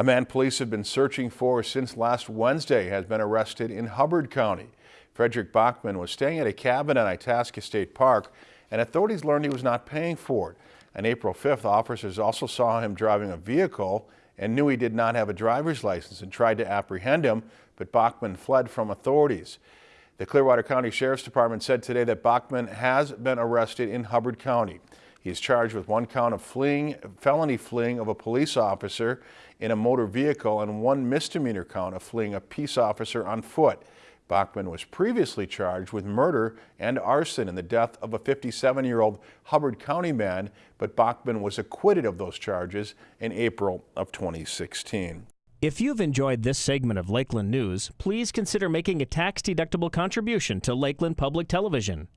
A man police have been searching for since last Wednesday has been arrested in Hubbard County. Frederick Bachman was staying at a cabin at Itasca State Park and authorities learned he was not paying for it. On April 5th, officers also saw him driving a vehicle and knew he did not have a driver's license and tried to apprehend him, but Bachman fled from authorities. The Clearwater County Sheriff's Department said today that Bachman has been arrested in Hubbard County. He is charged with one count of fleeing, felony fleeing of a police officer in a motor vehicle and one misdemeanor count of fleeing a peace officer on foot. Bachman was previously charged with murder and arson in the death of a 57-year-old Hubbard County man, but Bachman was acquitted of those charges in April of 2016. If you've enjoyed this segment of Lakeland News, please consider making a tax-deductible contribution to Lakeland Public Television.